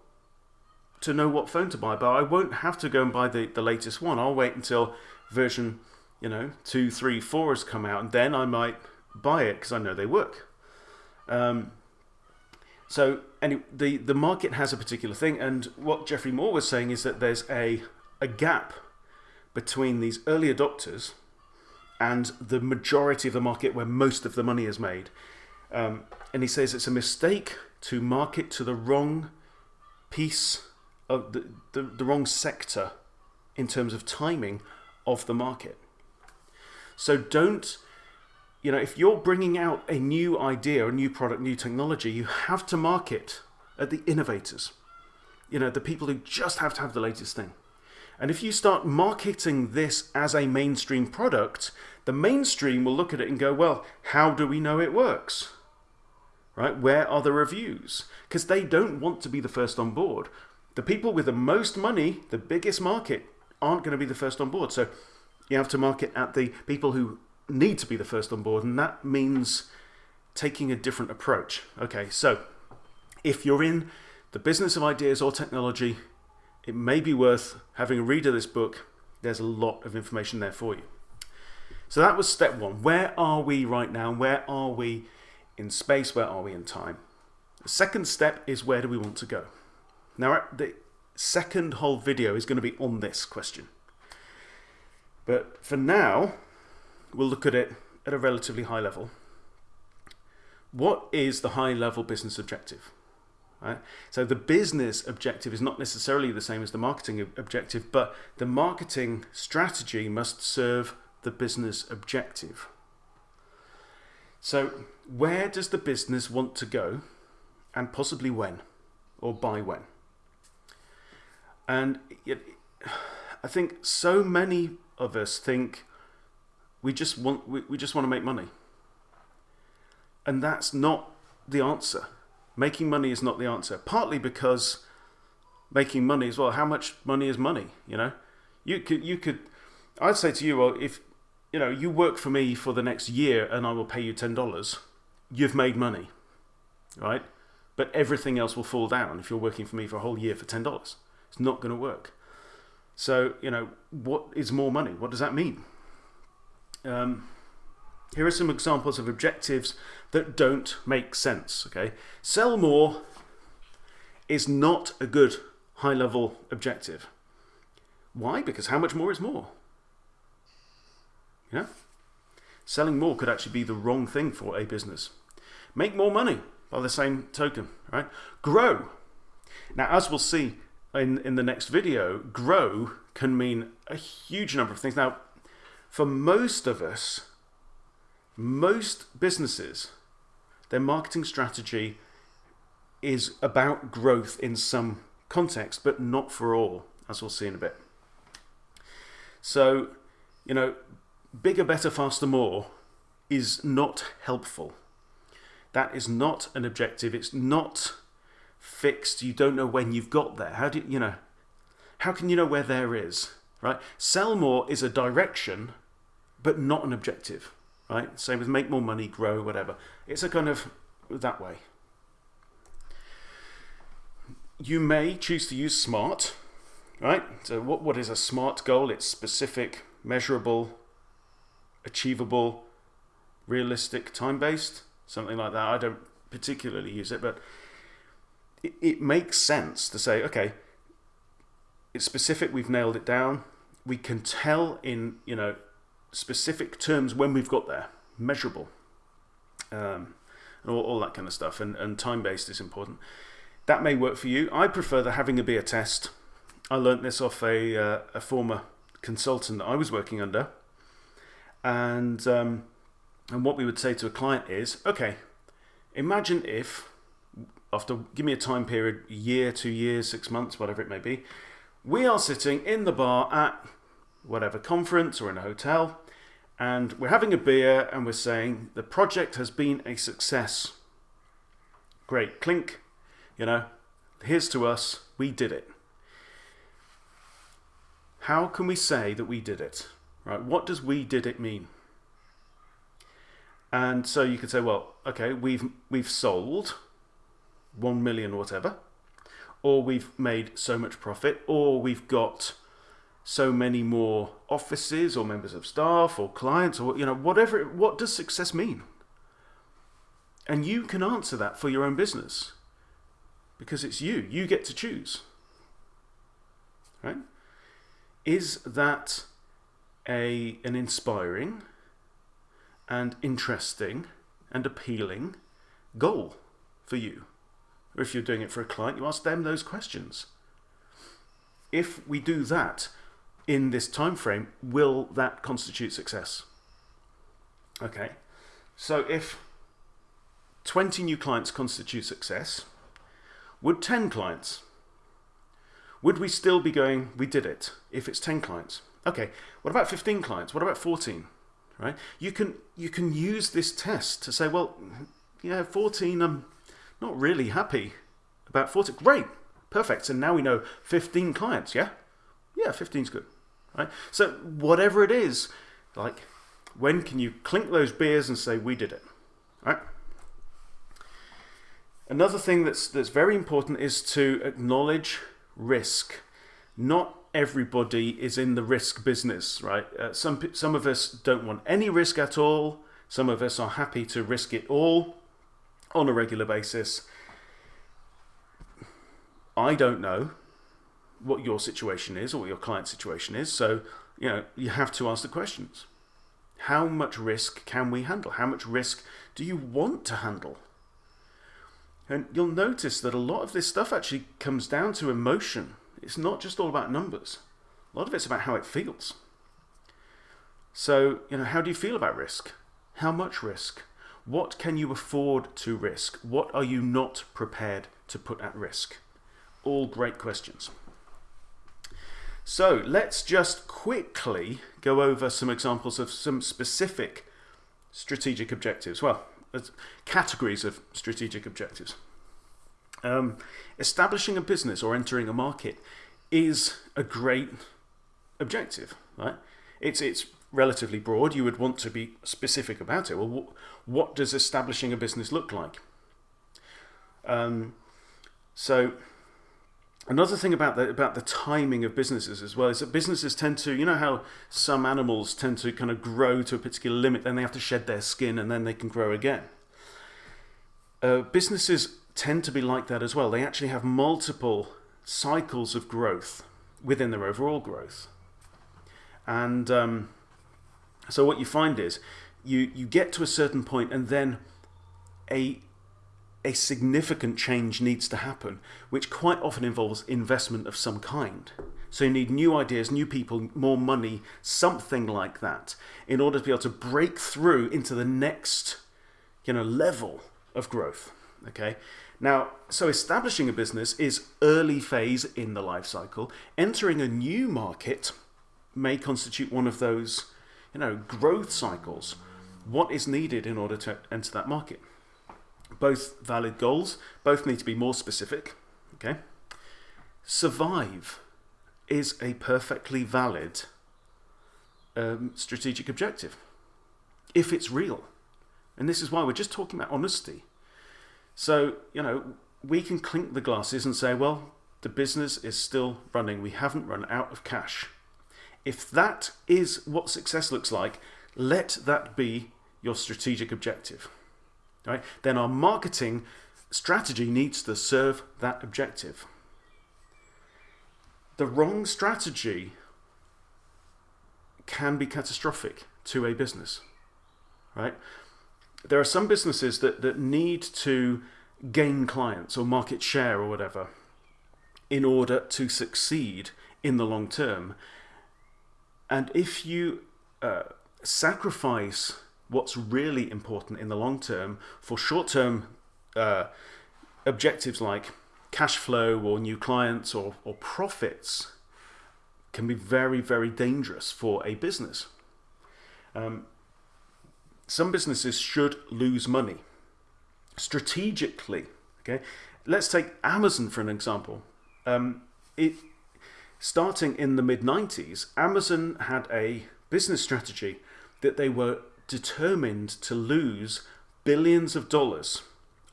to know what phone to buy, but I won't have to go and buy the, the latest one. I'll wait until version, you know, two, three, four has come out, and then I might buy it because I know they work. Um, so anyway, the, the market has a particular thing, and what Geoffrey Moore was saying is that there's a, a gap between these early adopters and the majority of the market where most of the money is made. Um, and he says it's a mistake to market to the wrong piece of the, the, the wrong sector in terms of timing of the market. So don't you know, if you're bringing out a new idea, a new product, new technology, you have to market at the innovators. You know, the people who just have to have the latest thing. And if you start marketing this as a mainstream product, the mainstream will look at it and go, well, how do we know it works? Right? Where are the reviews? Because they don't want to be the first on board. The people with the most money, the biggest market, aren't going to be the first on board. So you have to market at the people who need to be the first on board, and that means taking a different approach. Okay, so if you're in the business of ideas or technology, it may be worth having a read of this book. There's a lot of information there for you. So that was step one. Where are we right now? Where are we in space? Where are we in time? The second step is where do we want to go? Now, the second whole video is going to be on this question. But for now, we'll look at it at a relatively high level. What is the high level business objective? Right? So the business objective is not necessarily the same as the marketing objective, but the marketing strategy must serve the business objective. So where does the business want to go and possibly when or by when? And I think so many of us think we just want we, we just want to make money. And that's not the answer. Making money is not the answer. Partly because making money as well, how much money is money, you know? You could you could I'd say to you, well, if you know, you work for me for the next year and I will pay you ten dollars, you've made money. Right? But everything else will fall down if you're working for me for a whole year for ten dollars. It's not gonna work. So, you know, what is more money? What does that mean? Um, here are some examples of objectives that don't make sense. Okay, sell more is not a good high level objective. Why? Because how much more is more? You know, selling more could actually be the wrong thing for a business. Make more money by the same token, right? Grow. Now, as we'll see in, in the next video, grow can mean a huge number of things. Now, for most of us, most businesses, their marketing strategy is about growth in some context, but not for all, as we'll see in a bit. So, you know, bigger, better, faster, more is not helpful. That is not an objective. It's not fixed. You don't know when you've got there. How do you, you know? How can you know where there is? Right? Sell more is a direction, but not an objective. Right? Same with make more money, grow, whatever. It's a kind of that way. You may choose to use SMART. Right? So what, what is a SMART goal? It's specific, measurable, achievable, realistic, time-based, something like that. I don't particularly use it, but it, it makes sense to say, okay, it's specific, we've nailed it down. We can tell in, you know, specific terms when we've got there, measurable, um, and all, all that kind of stuff, and, and time-based is important. That may work for you. I prefer the having a beer test. I learnt this off a, uh, a former consultant that I was working under. And, um, and what we would say to a client is, okay, imagine if after give me a time period, year, two years, six months, whatever it may be, we are sitting in the bar at whatever conference or in a hotel, and we're having a beer and we're saying the project has been a success. Great, clink, you know, here's to us, we did it. How can we say that we did it? Right? What does we did it mean? And so you could say, well, okay, we've we've sold 1 million whatever, or we've made so much profit, or we've got so many more offices or members of staff or clients or you know whatever what does success mean and you can answer that for your own business because it's you you get to choose right is that a an inspiring and interesting and appealing goal for you or if you're doing it for a client, you ask them those questions. If we do that in this time frame, will that constitute success? Okay, so if 20 new clients constitute success, would 10 clients? Would we still be going, we did it, if it's 10 clients? Okay, what about 15 clients? What about 14? Right? You can you can use this test to say, well, yeah, 14, I'm not really happy about 14. Great, perfect. So now we know 15 clients, yeah? Yeah, 15 is good. Right? So whatever it is, like, when can you clink those beers and say, we did it? Right? Another thing that's, that's very important is to acknowledge risk. Not everybody is in the risk business, right? Uh, some, some of us don't want any risk at all. Some of us are happy to risk it all on a regular basis. I don't know what your situation is or what your client's situation is. So, you know, you have to ask the questions. How much risk can we handle? How much risk do you want to handle? And you'll notice that a lot of this stuff actually comes down to emotion. It's not just all about numbers. A lot of it's about how it feels. So, you know, how do you feel about risk? How much risk? What can you afford to risk? What are you not prepared to put at risk? All great questions. So let's just quickly go over some examples of some specific strategic objectives. Well, categories of strategic objectives. Um, establishing a business or entering a market is a great objective, right? It's, it's relatively broad. You would want to be specific about it. Well, what does establishing a business look like? Um, so another thing about the about the timing of businesses as well is that businesses tend to you know how some animals tend to kind of grow to a particular limit then they have to shed their skin and then they can grow again uh, businesses tend to be like that as well they actually have multiple cycles of growth within their overall growth and um, so what you find is you you get to a certain point and then a a significant change needs to happen, which quite often involves investment of some kind. So you need new ideas, new people, more money, something like that, in order to be able to break through into the next, you know, level of growth. Okay. Now, so establishing a business is early phase in the life cycle. Entering a new market may constitute one of those, you know, growth cycles. What is needed in order to enter that market? Both valid goals, both need to be more specific. Okay. Survive is a perfectly valid um, strategic objective if it's real. And this is why we're just talking about honesty. So, you know, we can clink the glasses and say, well, the business is still running. We haven't run out of cash. If that is what success looks like, let that be your strategic objective. Right? Then our marketing strategy needs to serve that objective. The wrong strategy can be catastrophic to a business. Right? There are some businesses that, that need to gain clients or market share or whatever in order to succeed in the long term. And if you uh, sacrifice what's really important in the long term for short term uh, objectives like cash flow or new clients or, or profits, can be very, very dangerous for a business. Um, some businesses should lose money strategically. Okay, let's take Amazon for an example. Um, it starting in the mid 90s, Amazon had a business strategy that they were determined to lose billions of dollars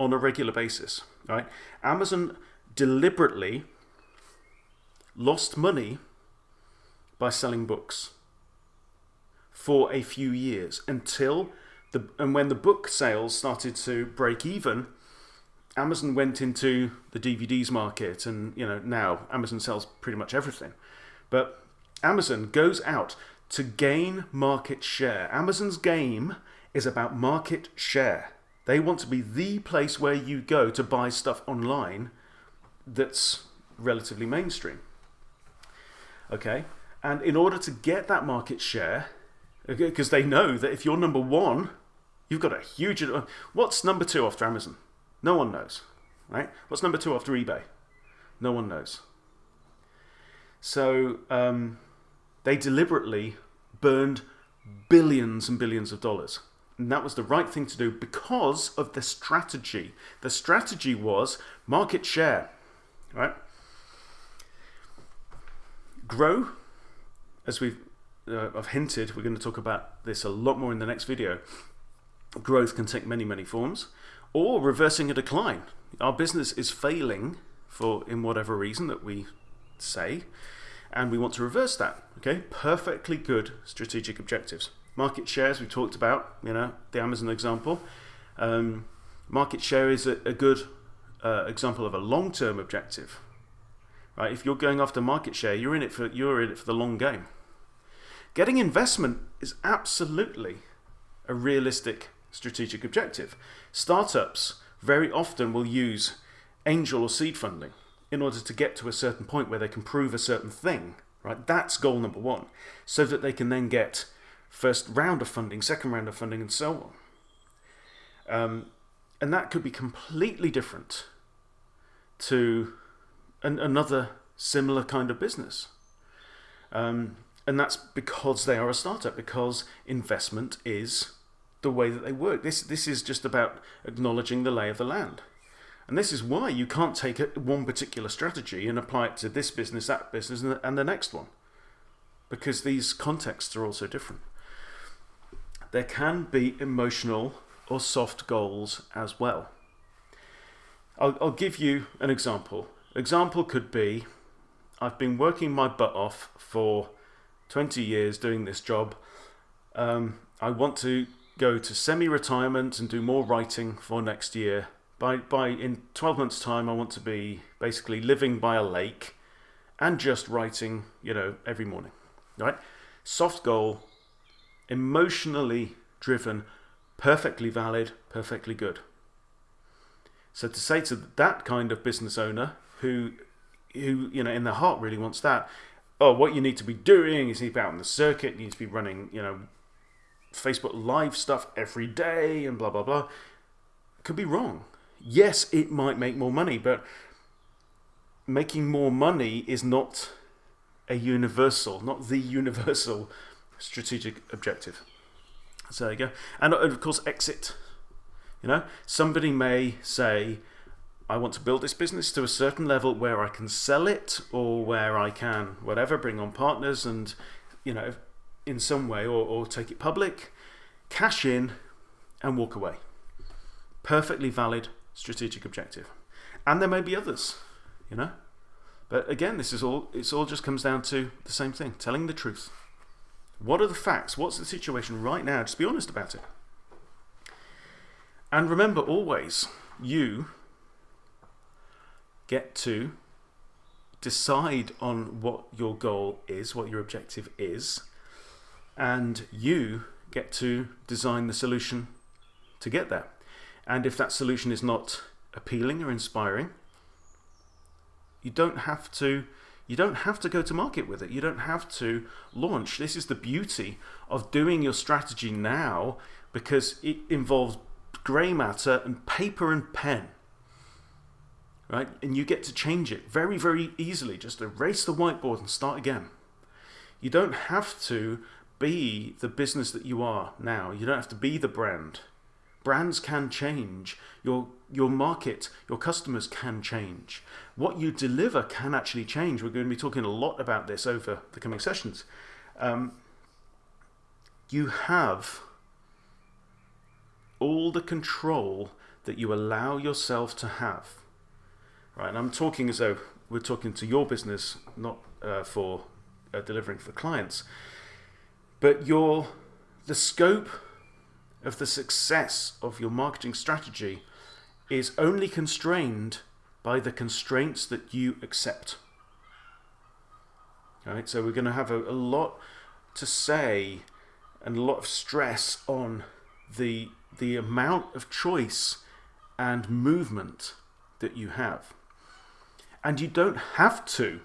on a regular basis. Right? Amazon deliberately lost money by selling books for a few years until the and when the book sales started to break even, Amazon went into the DVDs market, and you know now Amazon sells pretty much everything. But Amazon goes out to gain market share. Amazon's game is about market share. They want to be the place where you go to buy stuff online that's relatively mainstream. Okay? And in order to get that market share, because they know that if you're number one, you've got a huge. What's number two after Amazon? No one knows, right? What's number two after eBay? No one knows. So um, they deliberately burned billions and billions of dollars. And that was the right thing to do because of the strategy. The strategy was market share, right? Grow, as we've uh, I've hinted, we're going to talk about this a lot more in the next video. Growth can take many, many forms or reversing a decline. Our business is failing for in whatever reason that we say, and we want to reverse that. Okay, perfectly good strategic objectives. Market shares we talked about, you know, the Amazon example. Um, market share is a, a good uh, example of a long-term objective. Right? If you're going after market share, you're in it for you're in it for the long game. Getting investment is absolutely a realistic strategic objective. Startups very often will use angel or seed funding in order to get to a certain point where they can prove a certain thing. Right? That's goal number one, so that they can then get first round of funding, second round of funding, and so on. Um, and that could be completely different to an, another similar kind of business. Um, and that's because they are a startup, because investment is the way that they work. This, this is just about acknowledging the lay of the land. And this is why you can't take one particular strategy and apply it to this business, that business, and the next one. Because these contexts are also different. There can be emotional or soft goals as well. I'll, I'll give you an example. Example could be I've been working my butt off for 20 years doing this job. Um, I want to go to semi-retirement and do more writing for next year. By, by in 12 months time I want to be basically living by a lake and just writing, you know, every morning. Right? Soft goal, emotionally driven, perfectly valid, perfectly good. So to say to that kind of business owner who who you know in their heart really wants that, oh what you need to be doing is you need to be out on the circuit, you need to be running, you know, Facebook Live stuff every day and blah, blah, blah, could be wrong. Yes, it might make more money, but making more money is not a universal, not the *laughs* universal strategic objective. So there you go. And of course, exit. You know, somebody may say, I want to build this business to a certain level where I can sell it or where I can, whatever, bring on partners and, you know, in some way or, or take it public, cash in and walk away. Perfectly valid strategic objective. And there may be others, you know. But again, this is all, it's all just comes down to the same thing, telling the truth. What are the facts? What's the situation right now? Just be honest about it. And remember always, you get to decide on what your goal is, what your objective is, and you get to design the solution to get there. And if that solution is not appealing or inspiring, you don't have to you don't have to go to market with it. You don't have to launch. This is the beauty of doing your strategy now because it involves grey matter and paper and pen. Right? And you get to change it very, very easily. Just erase the whiteboard and start again. You don't have to be the business that you are now. You don't have to be the brand. Brands can change. Your, your market, your customers can change. What you deliver can actually change. We're going to be talking a lot about this over the coming sessions. Um, you have all the control that you allow yourself to have. Right, and I'm talking as though we're talking to your business, not uh, for uh, delivering for clients. But your the scope of the success of your marketing strategy is only constrained by the constraints that you accept. All right, so we're going to have a, a lot to say and a lot of stress on the the amount of choice and movement that you have. And you don't have to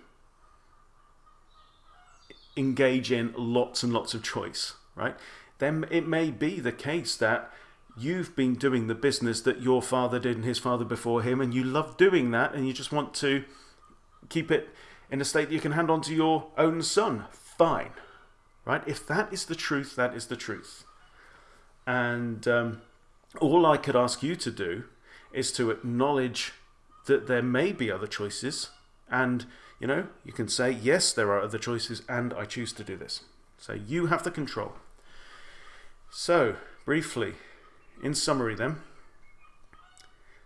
engage in lots and lots of choice, right? Then it may be the case that you've been doing the business that your father did and his father before him, and you love doing that, and you just want to keep it in a state that you can hand on to your own son. Fine, right? If that is the truth, that is the truth. And um, all I could ask you to do is to acknowledge that there may be other choices and you know you can say yes there are other choices and I choose to do this. So you have the control. So briefly in summary then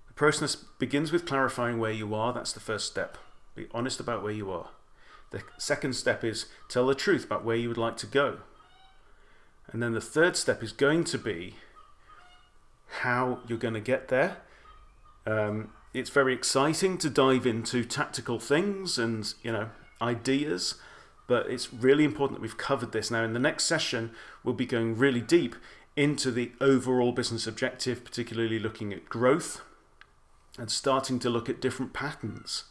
the process begins with clarifying where you are. That's the first step. Be honest about where you are. The second step is tell the truth about where you would like to go. And then the third step is going to be how you're going to get there. Um, it's very exciting to dive into tactical things and you know ideas but it's really important that we've covered this. Now in the next session we'll be going really deep into the overall business objective particularly looking at growth and starting to look at different patterns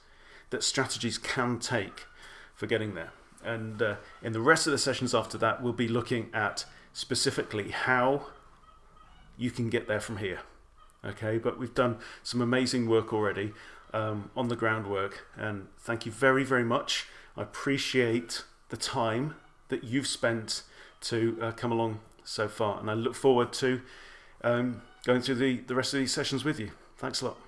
that strategies can take for getting there. And uh, in the rest of the sessions after that we'll be looking at specifically how you can get there from here okay? But we've done some amazing work already um, on the groundwork and thank you very very much. I appreciate the time that you've spent to uh, come along so far and I look forward to um, going through the, the rest of these sessions with you. Thanks a lot